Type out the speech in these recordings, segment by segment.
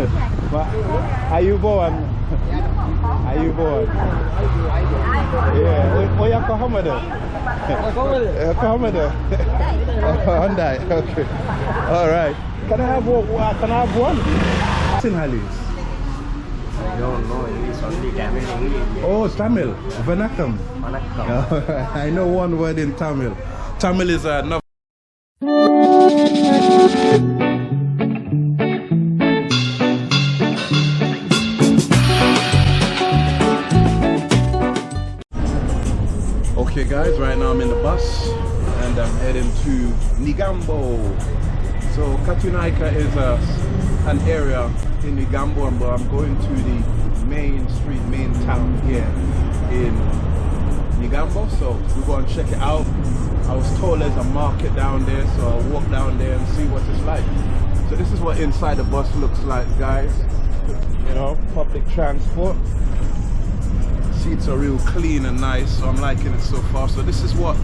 Ma- How you born? Are you born? Yeah. Oh, you come there? Come there. Oh, Hyundai. Okay. All right. Can I have one? uh, Can I have one? Sinhalese. No, no, it's only Tamil English. Oh, Tamil. Vanakkam. Vanakkam. I know one word in Tamil. Tamil is uh, to Negombo. So Katunayake is a, an area in Negombo but I'm going to the main street, main town here in Negombo. So we're going to check it out. I was told there's a market down there so I'll walk down there and see what it's like. So this is what inside the bus looks like guys. You know, public transport seats are real clean and nice so i'm liking it so far so this is what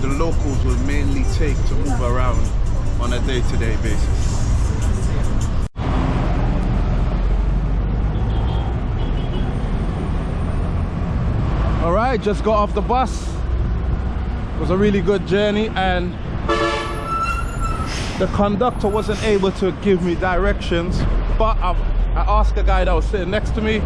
the locals will mainly take to move around on a day-to-day basis. All right just got off the bus. It was a really good journey and the conductor wasn't able to give me directions but I, I asked a guy that was sitting next to me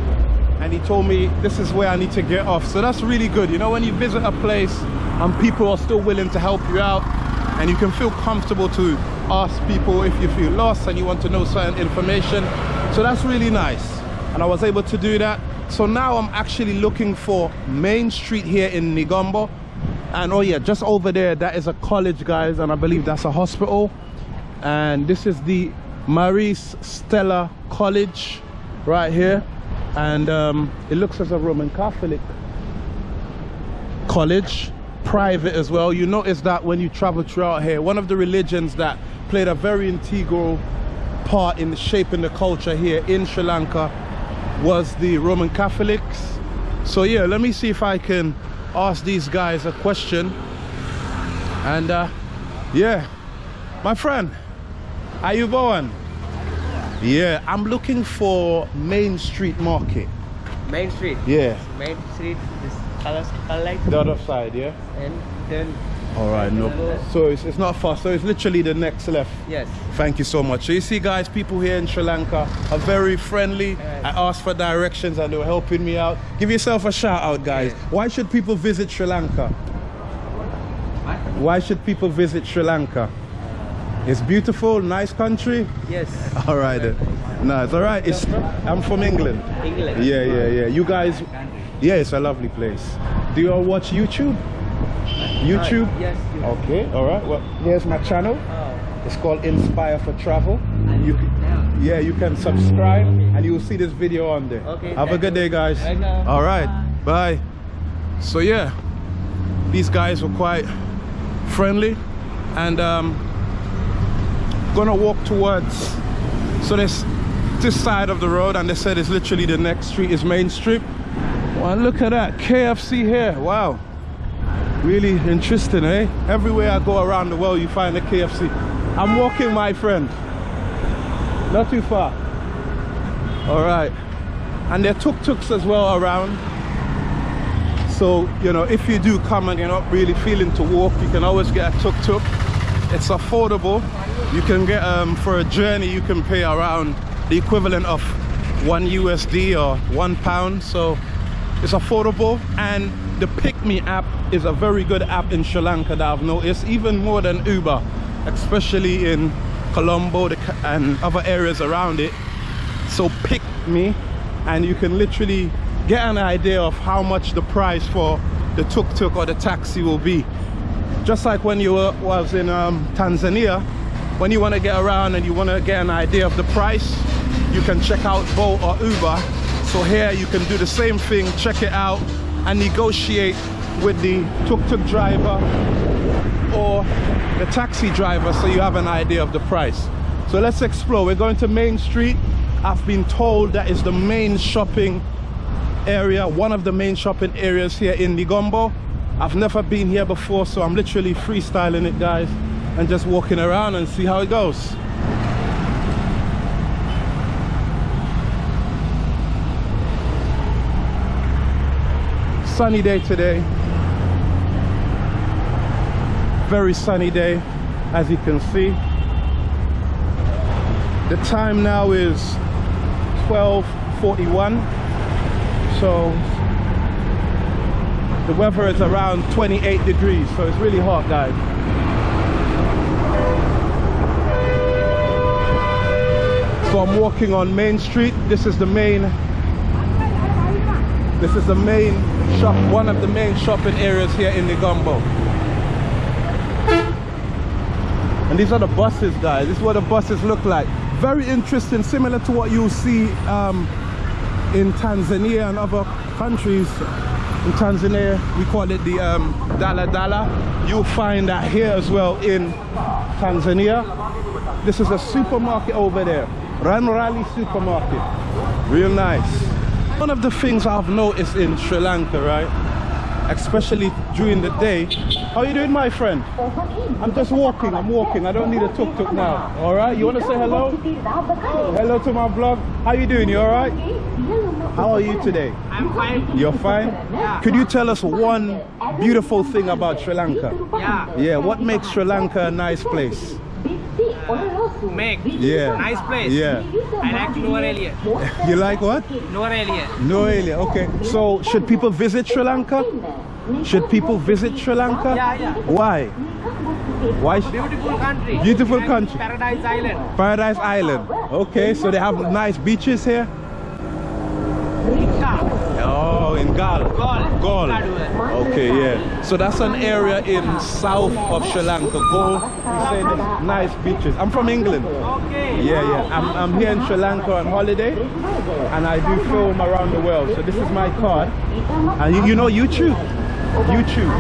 and he told me this is where I need to get off. So that's really good. You know when you visit a place and people are still willing to help you out. And you can feel comfortable to ask people if you feel lost and you want to know certain information. So that's really nice. And I was able to do that. So now I'm actually looking for Main Street here in Negombo and oh yeah just over there that is a college guys and I believe that's a hospital. And this is the Maris Stella College right here. And um, it looks as a Roman Catholic college private as well. You notice that when you travel throughout here one of the religions that played a very integral part in shaping the culture here in Sri Lanka was the Roman Catholics. So yeah let me see if I can ask these guys a question. And uh, yeah my friend are you going? Yeah i'm looking for main street market. Main Street. yeah. Main Street colors like the other side yeah? And then all right no so it's, it's not far so it's literally the next left. Yes. thank you so much. So you see guys people here in sri lanka are very friendly. I asked for directions and they were helping me out. Give yourself a shout out guys. Yes. why should people visit sri lanka? Why should people visit sri lanka? It's beautiful nice country? Yes. all right Nice. no it's all right it's i'm from england. England. yeah yeah yeah. You guys yeah it's a lovely place. Do you all watch youtube? Youtube? Yes. okay all right well here's my channel. Oh. it's called inspire for travel. And you can, Yeah. you can subscribe and you'll see this video on there. Okay, have a good you. day guys. Welcome. all right bye. So yeah these guys were quite friendly and um gonna walk towards so there's this side of the road and they said it's literally the next street is main street well look at that kfc here. Wow. Really interesting eh? Everywhere i go around the world you find a kfc i'm walking my friend. Not too far. All right. And there are tuk-tuks as well around. So you know if you do come and you're not really feeling to walk you can always get a tuk-tuk. It's affordable. You can get um for a journey you can pay around the equivalent of one usd or one pound. So it's affordable and the PickMe app is a very good app in sri lanka that i've noticed even more than uber especially in colombo and other areas around it. So pick me and you can literally get an idea of how much the price for the tuk-tuk or the taxi will be. Just like when you were, was in um, Tanzania when you want to get around and you want to get an idea of the price you can check out Bolt or Uber so here you can do the same thing check it out and negotiate with the tuk-tuk driver or the taxi driver so you have an idea of the price. So let's explore. We're going to Main Street. I've been told that is the main shopping area one of the main shopping areas here in Negombo I've never been here before so I'm literally freestyling it guys and just walking around and see how it goes sunny day today. Very sunny day, as you can see. The time now is 12.41. So the weather is around 28 degrees, so it's really hot, guys. So I'm walking on Main Street. This is the main this is the main shop, one of the main shopping areas here in Negombo. And these are the buses, guys. This is what the buses look like. Very interesting, similar to what you see um, in Tanzania and other countries. In Tanzania, we call it the um, Dala Dala. You'll find that here as well in Tanzania. This is a supermarket over there. Ranrali supermarket. Real nice. One of the things I've noticed in Sri Lanka, right? Especially during the day. How are you doing, my friend? I'm just walking, I'm walking. I don't need a tuk-tuk now. All right, you want to say hello? Hello to my vlog. How you doing? You all right? How are you today? I'm fine. You're fine? Yeah. Could you tell us one beautiful thing about Sri Lanka? Yeah. Yeah, what makes Sri Lanka a nice place? Make. Yeah. Nice place. Yeah. I like Norelia. You like what? Norelia. Noelia, okay. So should people visit Sri Lanka? Should people visit Sri Lanka? Yeah, yeah. Why? Why? sh- Beautiful country. Beautiful And country. Paradise Island. Paradise Island. Okay, so they have nice beaches here. Oh, in Galle. Galle. Galle. Okay, yeah. So that's an area in south of Sri Lanka. Galle. You say there's nice beaches. I'm from England. Okay. Yeah, yeah. I'm, I'm here in Sri Lanka on holiday and I do film around the world. So this is my card. And you, you know YouTube? YouTube.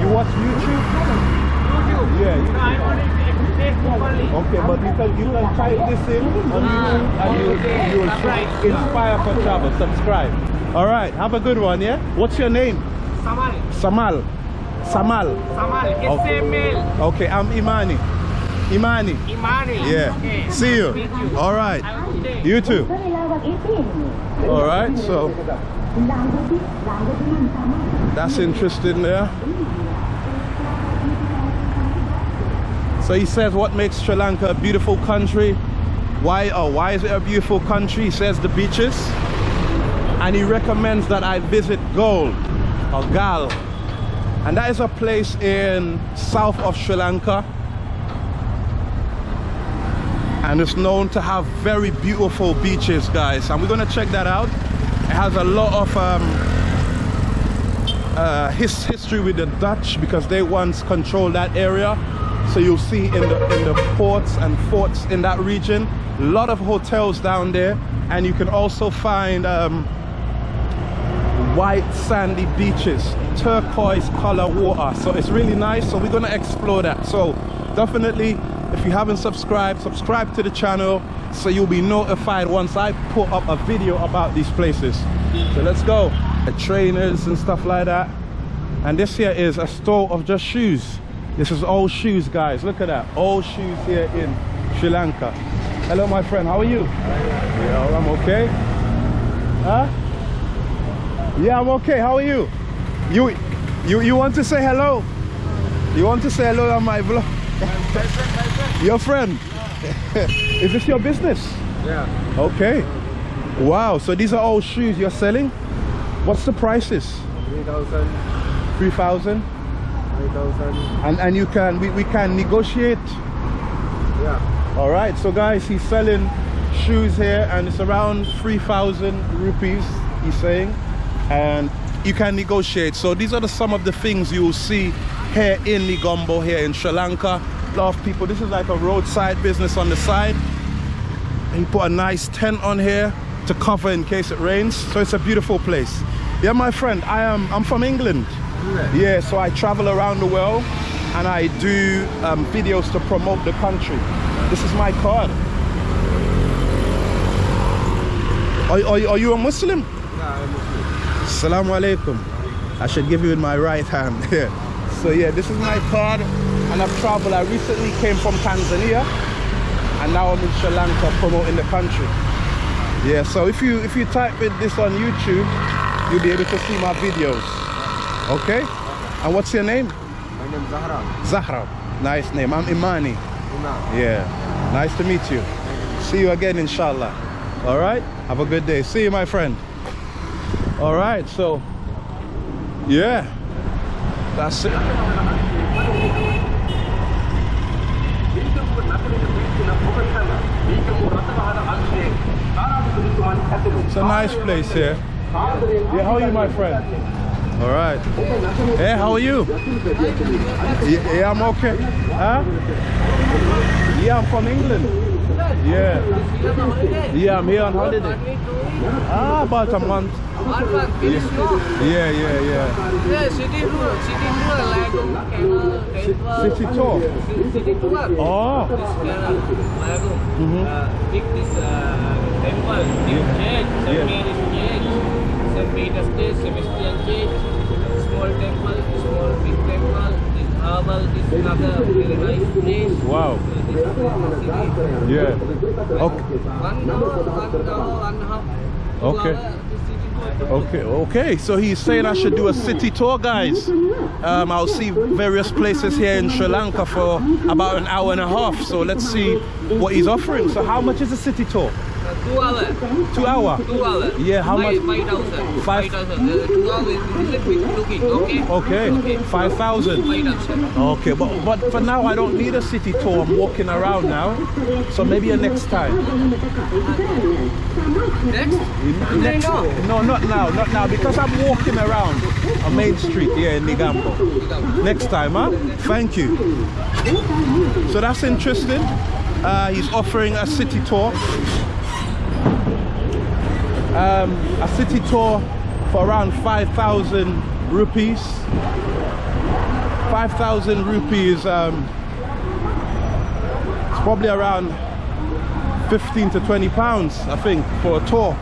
You watch YouTube? YouTube. Yeah. No, I'm on it. Facebook only. Okay, but you can you can type this in on YouTube and you, ah, you will Subscribe. inspire for travel. Subscribe. All right. Have a good one. Yeah. What's your name? Samal. Samal. Samal. Samal. Okay. SML. Okay. I'm Imani. Imani. Imani. Yeah. Okay. See you. You. All right. Have a good day. You too. All right. So that's interesting there. So he says what makes Sri Lanka a beautiful country. Why or why is it a beautiful country? He says the beaches. And he recommends that I visit Galle or Gal. And that is a place in south of Sri Lanka. And it's known to have very beautiful beaches, guys. And we're gonna check that out. It has a lot of um, uh, his history with the Dutch because they once controlled that area. So you'll see in the in the ports and forts in that region, a lot of hotels down there, and you can also find um, white sandy beaches, turquoise color water. So it's really nice. So we're gonna explore that. So definitely, if you haven't subscribed, subscribe to the channel so you'll be notified once I put up a video about these places. So let's go. The trainers and stuff like that. And this here is a store of just shoes. This is old shoes, guys. Look at that. Old shoes here in Sri Lanka. Hello, my friend. How are you? Yeah, I'm okay. Huh? Yeah, I'm okay. How are you? You you you want to say hello? You want to say hello on my vlog? Your friend? Is this your business? Yeah. Okay. Wow. So these are all shoes you're selling? What's the prices? 3000, 3,000? 5000. And and you can we, we can negotiate. Yeah. All right. So guys, he's selling shoes here and it's around 3,000 rupees he's saying. And you can negotiate. So these are the, some of the things you will see here in Negombo here in Sri Lanka. A lot of people, this is like a roadside business on the side. And he put a nice tent on here to cover in case it rains. So it's a beautiful place. Yeah, my friend, I am I'm from England. Yeah, so I travel around the world and I do um, videos to promote the country. This is my card. Are, are, are you a Muslim? Yeah, I'm Muslim. Assalamu alaikum. I should give you in my right hand. Yeah. So yeah, this is my card and I've traveled. I recently came from Tanzania and now I'm in Sri Lanka promoting the country. Yeah, so if you if you type in this on YouTube, you'll be able to see my videos. Okay? And what's your name? My name is Zahra. Zahra. Nice name. I'm Imani. Yeah. Nice to meet you. See you again, inshallah. All right? Have a good day. See you, my friend. All right, so, yeah. That's it. It's a nice place here. Yeah, how are you, my friend? All right. Hey, how are you? Yeah, yeah, I'm okay. Huh? Yeah, I'm from England. Yeah. Yeah, I'm here on holiday. Ah, about a month. Yeah, yeah, yeah. Yeah, city tour, city tour, Lagum, Camel, temple. City tour. City tour. Oh. This Kerala, big this uh, temple, new church. Yeah. Church, St. Peter's Day, Sebastian Church, small temple, small big temple, this herbal, this another very nice place. Wow. So this is the city. Yeah. Okay. One hour, one hour, one and a half. two Okay. this. Okay, okay. So he's saying I should do a city tour, guys. Um, I'll see various places here in Sri Lanka for about an hour and a half. So let's see what he's offering. So how much is a city tour? Two hour. Two hour. Two hour. Yeah, how Five- much? Five thousand. Five- Five thousand. Uh, two hours is a little bit looking. Okay. Okay, five thousand. Five thousand. Okay, but but for now I don't need a city tour. I'm walking around now, so maybe a next time. Next. Next, no, not now, not now, because I'm walking around on Main Street here in Negombo. Next time, huh? Thank you. So that's interesting. Uh, he's offering a city tour. Um, a city tour for around 5,000 rupees. 5,000 rupees, um, it's probably around 15 to 20 pounds, I think, for a tour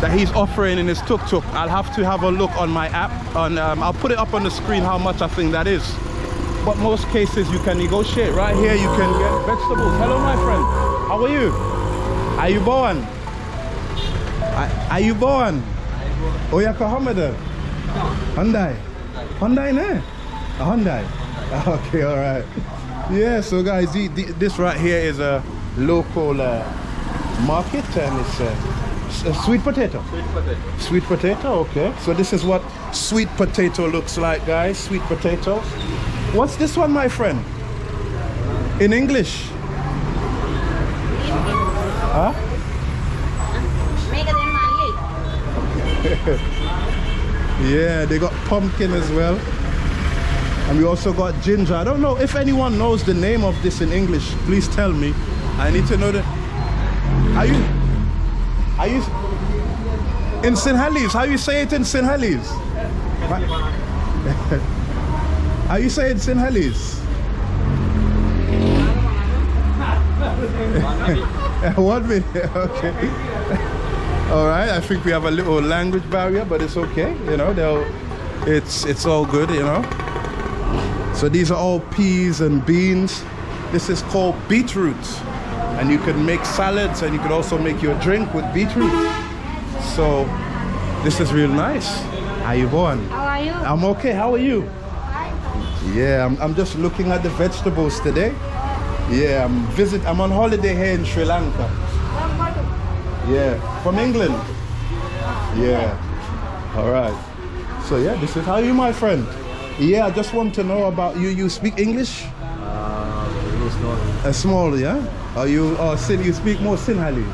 that he's offering in his tuk-tuk. I'll have to have a look on my app. On, um, I'll put it up on the screen how much I think that is. But most cases you can negotiate. Right here you can get vegetables. Hello, my friend. How are you? Are you born? Are, are you born? Oh, yeah, Hamada. Hyundai. Hyundai, ne? A Hyundai. Okay, all right. Yeah, so guys, the, the, this right here is a local uh, market and it's uh, a sweet potato. Sweet potato. Sweet potato, okay. So this is what sweet potato looks like, guys. Sweet potatoes. What's this one, my friend? In English? Yeah, they got pumpkin as well. And we also got ginger. I don't know if anyone knows the name of this in English. Please tell me. I need to know the. Are you? Are you? In Sinhalese? How you say it in Sinhalese? How you say it in Sinhalese? One minute. Okay. All right. I think we have a little language barrier, but it's okay. You know, they'll. It's it's all good. You know. So these are all peas and beans. This is called beetroot. And you can make salads and you can also make your drink with beetroot. So this is real nice. How you going? How are you? I'm okay. How are you? Yeah, I'm, I'm just looking at the vegetables today. Yeah, I'm visit. I'm on holiday here in Sri Lanka. Yeah, from England. Yeah. All right. So yeah, this is how you, my friend. Yeah, I just want to know about you. You speak English? Uh, no. Small, yeah. Are you? Or Sin? You speak more Sinhalese?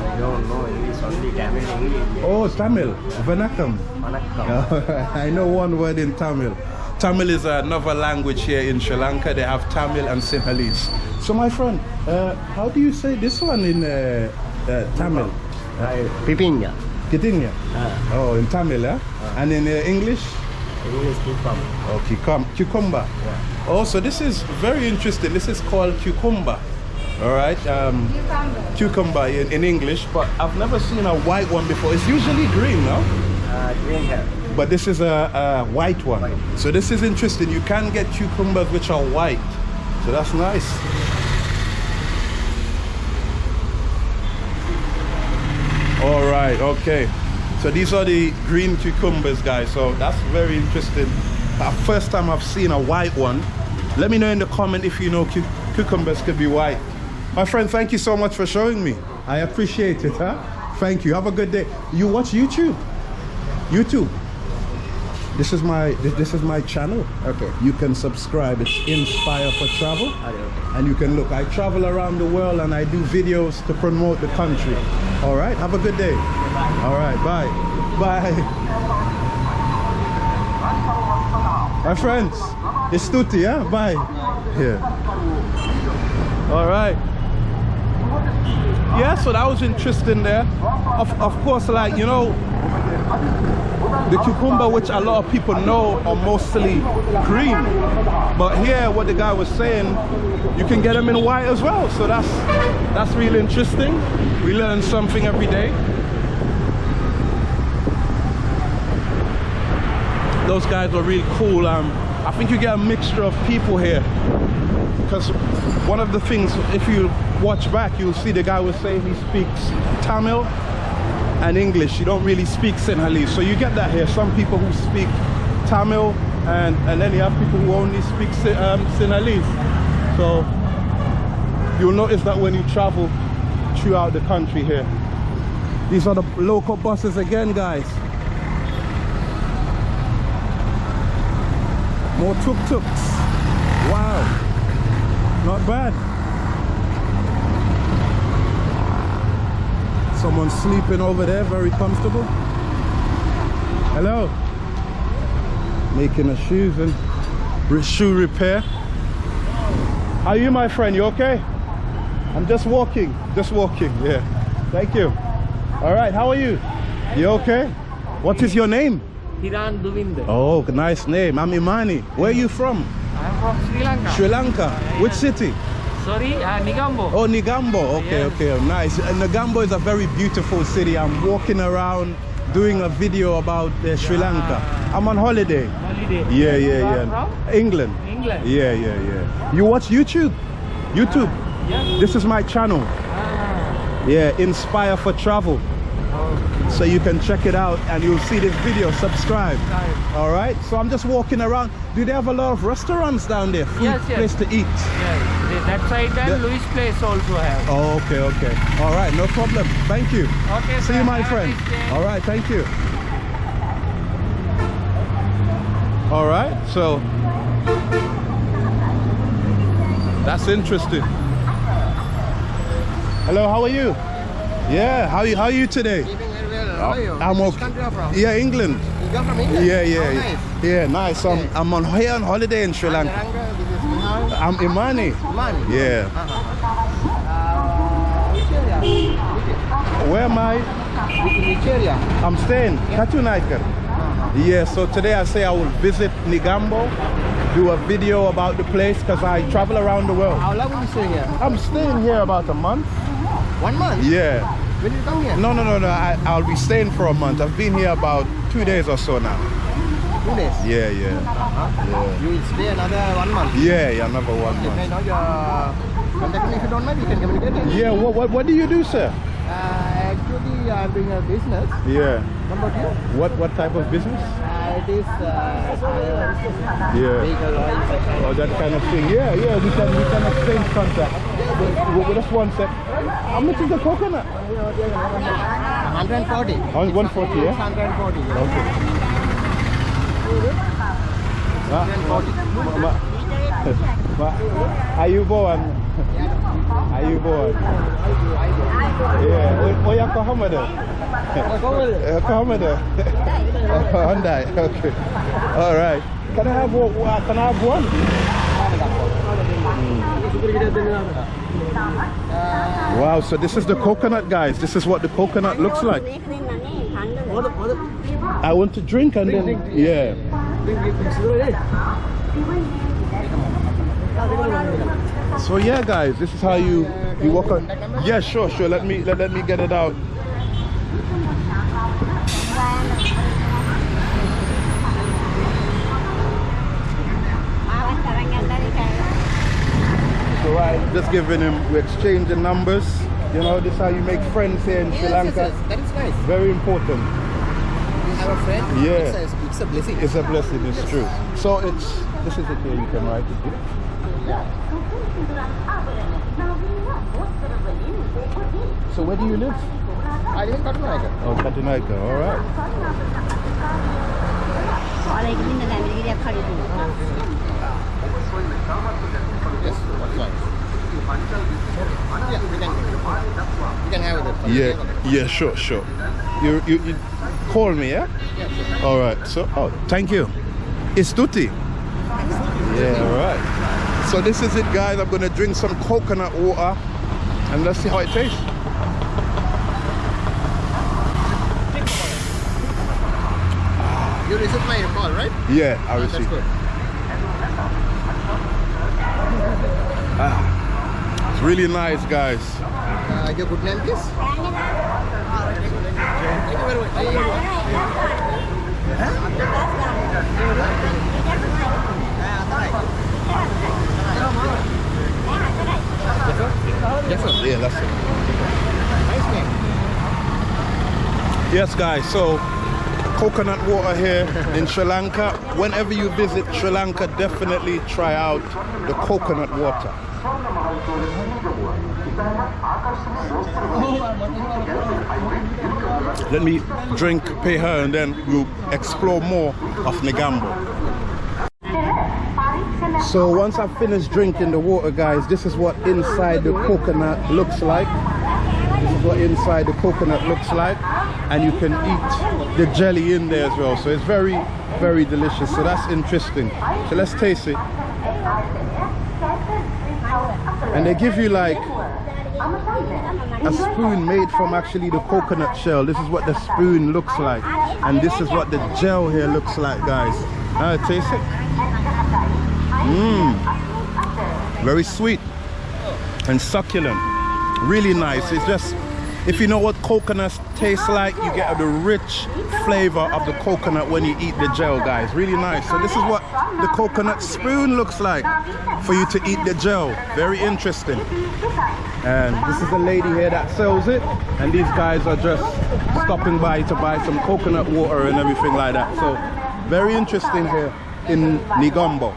I don't know English, only Tamil English. Oh, Tamil. Vanakkam. Vanakkam. I know one word in Tamil. Tamil is another language here in Sri Lanka. They have Tamil and Sinhalese. So, my friend, uh, how do you say this one in uh, uh, Tamil? I Pipinya. Kitinya. Uh, Oh, in Tamil, yeah? And in uh, English? English Kipam. Oh, cucum- cucumber. Yeah. Oh, so this is very interesting. This is called cucumber. All right. Um, cucumber in, in English, but I've never seen a white one before. It's usually green, no? Uh, green hair. But this is a, a white one. White. So this is interesting. You can get cucumbers which are white. So that's nice. All right, okay. So these are the green cucumbers, guys. So that's very interesting. Uh, first time I've seen a white one. Let me know in the comment if you know cu- cucumbers could be white. My friend, thank you so much for showing me. I appreciate it, huh? Thank you. Have a good day. You watch YouTube? YouTube. This is my this, this is my channel. Okay. You can subscribe. It's Inspire for Travel. And you can look. I travel around the world and I do videos to promote the country. All right. Have a good day. All right. Bye. Bye. My friends, it's Tutti, yeah? Bye. Yeah. All right. Yeah, so that was interesting there. Of, of course, like, you know, the cucumber, which a lot of people know, are mostly green. But here, what the guy was saying, you can get them in white as well. So that's that's really interesting. We learn something every day. Those guys were really cool. Um, I think you get a mixture of people here. Because one of the things, if you watch back, you'll see the guy was saying he speaks Tamil and English. You don't really speak Sinhalese. So you get that here. Some people who speak Tamil and, and then you have people who only speak um, Sinhalese. So you'll notice that when you travel throughout the country here. These are the local buses again, guys. More tuk-tuks. Wow. Not bad. Someone sleeping over there, very comfortable. Hello. Making a shoes and shoe repair. How are you, my friend? You okay? I'm just walking, just walking. Yeah. Thank you. All right. How are you? You okay? What is your name? Hiran Duvinder. Oh, nice name. I'm Imani. Where are you from? I'm from Sri Lanka. Sri Lanka. Which city? Sorry, uh, Negombo. Oh, Negombo. Okay, Yes. okay, nice. Uh, Negombo is a very beautiful city. I'm walking around doing a video about uh, Sri Lanka. I'm on holiday. Holiday. Yeah, yeah, yeah. From? England. England. Yeah, yeah, yeah. You watch YouTube? YouTube. Yes. This is my channel. Ah, Yeah, Inspire for Travel. okay. So you can check it out and you'll see this video. Subscribe. Right. All right. So I'm just walking around. Do they have a lot of restaurants down there? Food Yes, yes. place to eat. Yeah, the- that side and The- Louis Place also have. Oh, okay, okay. All right, no problem. Thank you. Okay, See sir. you, my Have friend. All right, thank you. All right, so that's interesting. Hello, how are you? Yeah, how you how are you today? Keeping very well. How are you? I'm Which okay. country are you from? Yeah, England. You come from England? Yeah, yeah, Oh, yeah. nice. yeah, nice. So I'm, I'm on here on holiday in Sri Lanka. Jaranga, this is Nihal. I'm Imani. Man. Yeah. Uh, which Where am I? which? I'm staying. Katunaikar. Uh-huh. Yeah, so today I say I will visit Negombo, do a video about the place because I travel around the world. How long will you stay here? I'm staying here about a month. One month? Yeah. When you come here? No, no, no, no. I, I'll be staying for a month. I've been here about two days or so now. Two days. Yeah, yeah. Uh-huh. You will stay another one month. Yeah, yeah, another one If I month. know your contact me if you don't mind, we can communicate. Yeah, what, what, what do you do, sir? Uh, actually, I'm doing a business. Yeah. What about you? What, what type of business? Uh, it is uh, Yeah. vehicle oil, Oh, that kind of thing. Yeah, yeah, we can, we can exchange contact. Wait, just one sec. How much is the coconut? 140. On 140, yeah? 140. yeah. Okay. Ma, ma, Are you Ayubowan. Yeah, oh, yang kau hama dah? Kau hama dah? Oh, Hyundai. Okay. All right. Can I have one? uh, Can I have one? Wow, so this is the coconut, guys. This is what the coconut looks like. I want to drink and then, yeah. So yeah, guys, this is how you you walk on. Yeah, sure, sure. Let me let, let me get it out. So I just giving him, we're exchanging numbers. You know, this is how you make friends here in Sri Yes, yes, Lanka. yes, that is nice. Very important have a friend, yeah. it's, a, it's a blessing. It's a blessing, it's true. So it's, this is it here, you can write it here. So where do you live? I live in Katunayake. Oh, Katunayake, all right. Yes, what's nice? Yeah, we can, we can have it. Yeah, yeah, sure, sure. You, you, you call me, yeah? All right. So, oh, thank you. It's Tutti. Yeah, all right. So this is it, guys. I'm gonna drink some coconut water, and let's see how it tastes. You received my call, right? Yeah, I That's received. good. It's really nice, guys. Uh, your good name, please? Thank you very much. Thank you very much. Yes, sir. Yes, guys. So, coconut water here in Sri Lanka. Whenever you visit Sri Lanka, definitely try out the coconut water. Let me drink, pay her, and then we'll explore more of Negombo. So once I've finished drinking the water, guys, this is what inside the coconut looks like. This is what inside the coconut looks like. And you can eat the jelly in there as well. So it's very, very delicious. So that's interesting. So let's taste it. And they give you like a spoon made from actually the coconut shell. This is what the spoon looks like. And this is what the gel here looks like, guys. Uh, taste it. Mmm. Very sweet and succulent. Really nice. It's just, if you know what coconuts taste like, you get the rich flavor of the coconut when you eat the gel, guys. Really nice. So this is what the coconut spoon looks like for you to eat the gel. Very interesting. And this is the lady here that sells it. And these guys are just stopping by to buy some coconut water and everything like that. So very interesting here in Negombo.